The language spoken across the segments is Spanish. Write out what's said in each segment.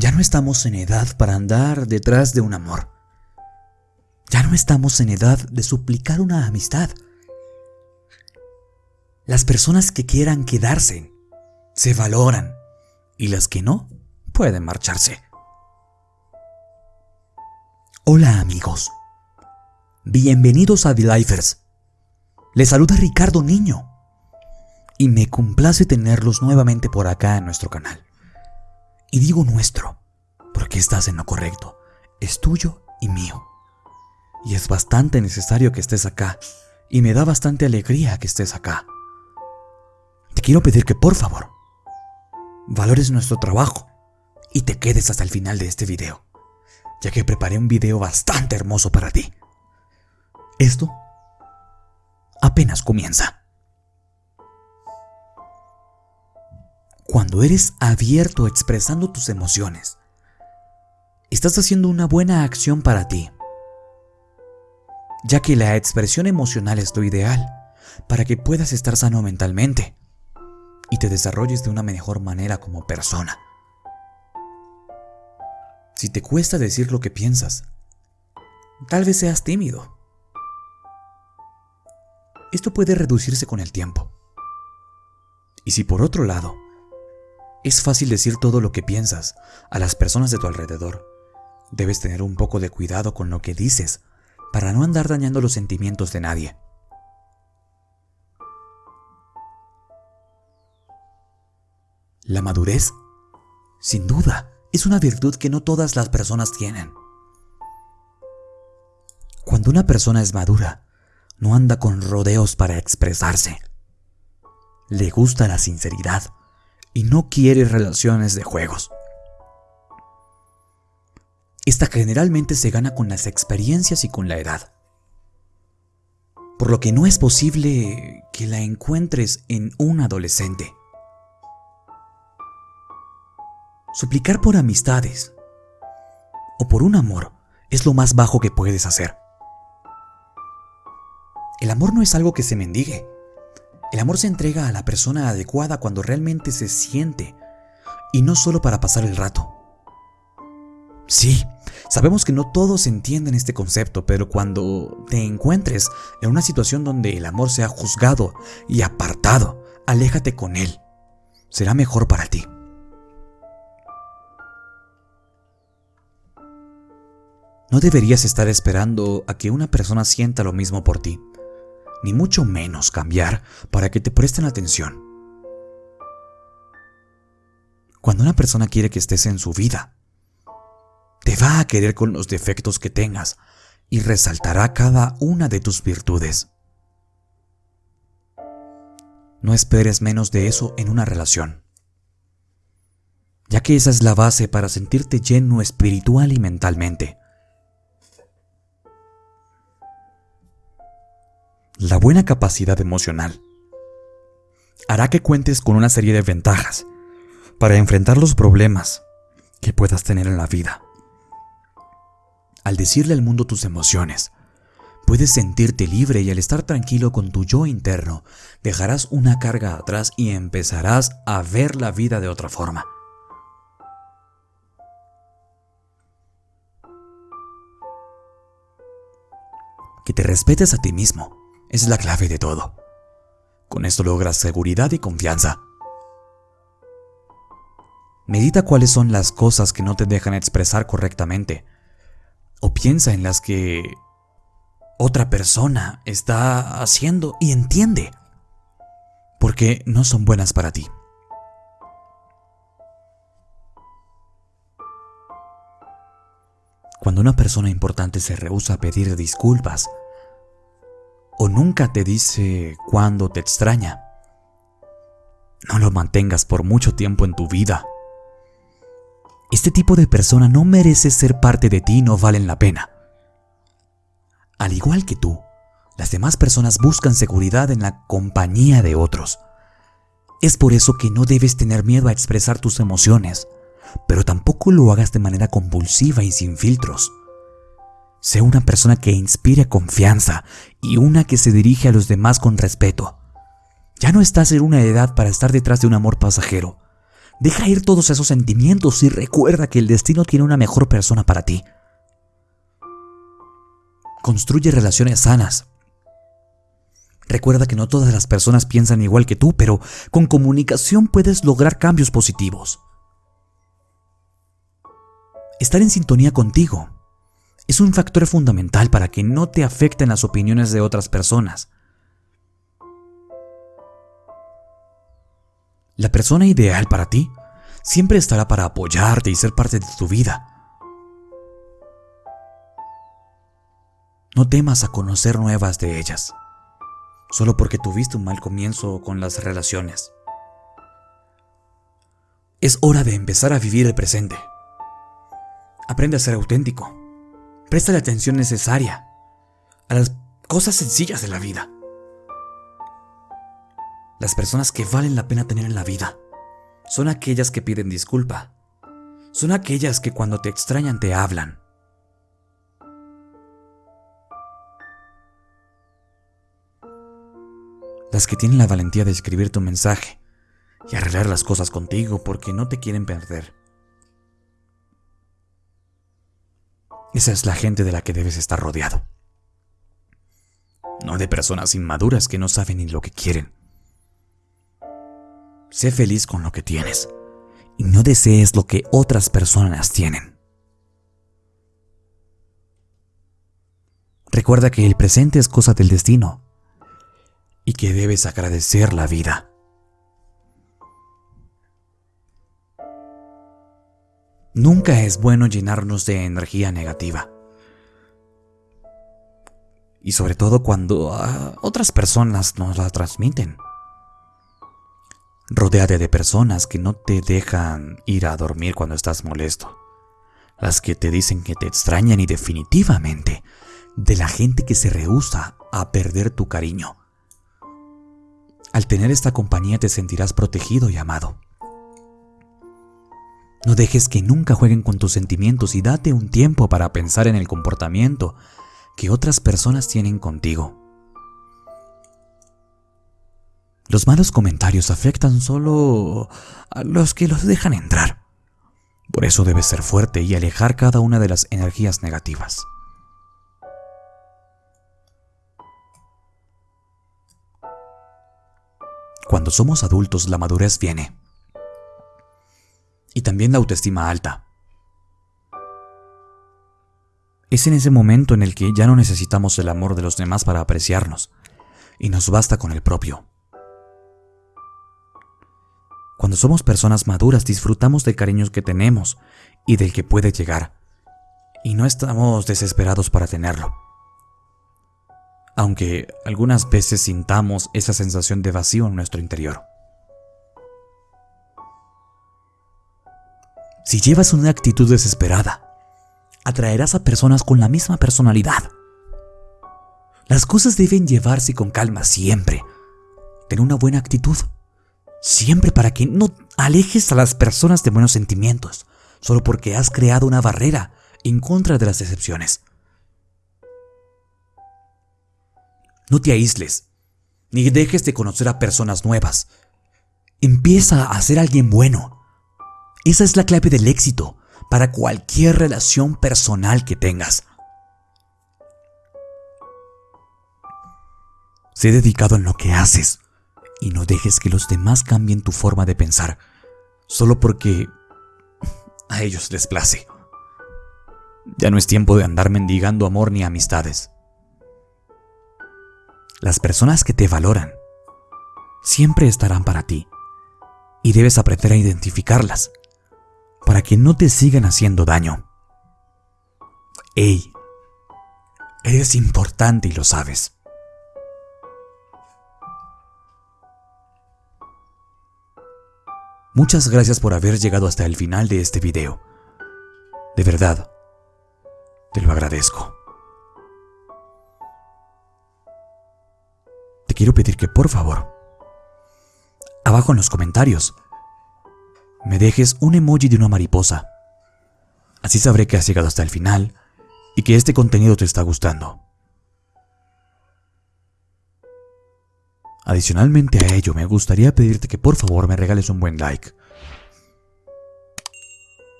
Ya no estamos en edad para andar detrás de un amor. Ya no estamos en edad de suplicar una amistad. Las personas que quieran quedarse se valoran y las que no pueden marcharse. Hola amigos, bienvenidos a The Lifers. Les saluda Ricardo Niño y me complace tenerlos nuevamente por acá en nuestro canal. Y digo nuestro, porque estás en lo correcto, es tuyo y mío. Y es bastante necesario que estés acá, y me da bastante alegría que estés acá. Te quiero pedir que por favor, valores nuestro trabajo y te quedes hasta el final de este video ya que preparé un video bastante hermoso para ti. Esto apenas comienza. Cuando eres abierto expresando tus emociones, estás haciendo una buena acción para ti, ya que la expresión emocional es lo ideal para que puedas estar sano mentalmente y te desarrolles de una mejor manera como persona si te cuesta decir lo que piensas. Tal vez seas tímido. Esto puede reducirse con el tiempo. Y si por otro lado, es fácil decir todo lo que piensas a las personas de tu alrededor, debes tener un poco de cuidado con lo que dices para no andar dañando los sentimientos de nadie. La madurez, sin duda, es una virtud que no todas las personas tienen. Cuando una persona es madura, no anda con rodeos para expresarse. Le gusta la sinceridad y no quiere relaciones de juegos. Esta generalmente se gana con las experiencias y con la edad. Por lo que no es posible que la encuentres en un adolescente. Suplicar por amistades o por un amor es lo más bajo que puedes hacer. El amor no es algo que se mendigue. El amor se entrega a la persona adecuada cuando realmente se siente y no solo para pasar el rato. Sí, sabemos que no todos entienden este concepto, pero cuando te encuentres en una situación donde el amor sea juzgado y apartado, aléjate con él. Será mejor para ti. No deberías estar esperando a que una persona sienta lo mismo por ti, ni mucho menos cambiar para que te presten atención. Cuando una persona quiere que estés en su vida, te va a querer con los defectos que tengas y resaltará cada una de tus virtudes. No esperes menos de eso en una relación, ya que esa es la base para sentirte lleno espiritual y mentalmente. La buena capacidad emocional hará que cuentes con una serie de ventajas para enfrentar los problemas que puedas tener en la vida. Al decirle al mundo tus emociones, puedes sentirte libre y al estar tranquilo con tu yo interno, dejarás una carga atrás y empezarás a ver la vida de otra forma. Que te respetes a ti mismo es la clave de todo. Con esto logras seguridad y confianza. Medita cuáles son las cosas que no te dejan expresar correctamente. O piensa en las que otra persona está haciendo y entiende. Porque no son buenas para ti. Cuando una persona importante se rehúsa a pedir disculpas o nunca te dice cuándo te extraña. No lo mantengas por mucho tiempo en tu vida. Este tipo de persona no merece ser parte de ti y no valen la pena. Al igual que tú, las demás personas buscan seguridad en la compañía de otros. Es por eso que no debes tener miedo a expresar tus emociones, pero tampoco lo hagas de manera compulsiva y sin filtros. Sé una persona que inspire confianza y una que se dirige a los demás con respeto. Ya no estás en una edad para estar detrás de un amor pasajero. Deja ir todos esos sentimientos y recuerda que el destino tiene una mejor persona para ti. Construye relaciones sanas. Recuerda que no todas las personas piensan igual que tú, pero con comunicación puedes lograr cambios positivos. Estar en sintonía contigo es un factor fundamental para que no te afecten las opiniones de otras personas. La persona ideal para ti siempre estará para apoyarte y ser parte de tu vida. No temas a conocer nuevas de ellas, solo porque tuviste un mal comienzo con las relaciones. Es hora de empezar a vivir el presente. Aprende a ser auténtico. Presta la atención necesaria a las cosas sencillas de la vida. Las personas que valen la pena tener en la vida son aquellas que piden disculpa. Son aquellas que cuando te extrañan te hablan. Las que tienen la valentía de escribir tu mensaje y arreglar las cosas contigo porque no te quieren perder. Esa es la gente de la que debes estar rodeado. No de personas inmaduras que no saben ni lo que quieren. Sé feliz con lo que tienes y no desees lo que otras personas tienen. Recuerda que el presente es cosa del destino y que debes agradecer la vida. Nunca es bueno llenarnos de energía negativa. Y sobre todo cuando ah, otras personas nos la transmiten. Rodéate de personas que no te dejan ir a dormir cuando estás molesto. Las que te dicen que te extrañan y definitivamente de la gente que se rehúsa a perder tu cariño. Al tener esta compañía te sentirás protegido y amado. No dejes que nunca jueguen con tus sentimientos y date un tiempo para pensar en el comportamiento que otras personas tienen contigo. Los malos comentarios afectan solo a los que los dejan entrar. Por eso debes ser fuerte y alejar cada una de las energías negativas. Cuando somos adultos la madurez viene. También la autoestima alta. Es en ese momento en el que ya no necesitamos el amor de los demás para apreciarnos, y nos basta con el propio. Cuando somos personas maduras disfrutamos del cariño que tenemos y del que puede llegar. Y no estamos desesperados para tenerlo. Aunque algunas veces sintamos esa sensación de vacío en nuestro interior. Si llevas una actitud desesperada, atraerás a personas con la misma personalidad. Las cosas deben llevarse con calma siempre. Ten una buena actitud Siempre para que no alejes a las personas de buenos sentimientos, solo porque has creado una barrera en contra de las decepciones. No te aísles, ni dejes de conocer a personas nuevas. Empieza a ser alguien bueno. Esa es la clave del éxito para cualquier relación personal que tengas. Sé dedicado en lo que haces y no dejes que los demás cambien tu forma de pensar solo porque a ellos les place. Ya no es tiempo de andar mendigando amor ni amistades. Las personas que te valoran siempre estarán para ti y debes aprender a identificarlas para que no te sigan haciendo daño. Ey, eres importante y lo sabes. Muchas gracias por haber llegado hasta el final de este video. De verdad, te lo agradezco. Te quiero pedir que por favor, abajo en los comentarios, me dejes un emoji de una mariposa. Así sabré que has llegado hasta el final y que este contenido te está gustando. Adicionalmente a ello, me gustaría pedirte que por favor me regales un buen like.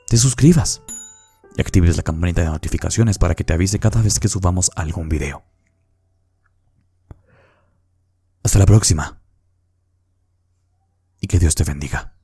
te suscribas y actives la campanita de notificaciones para que te avise cada vez que subamos algún video. Hasta la próxima. Y que Dios te bendiga.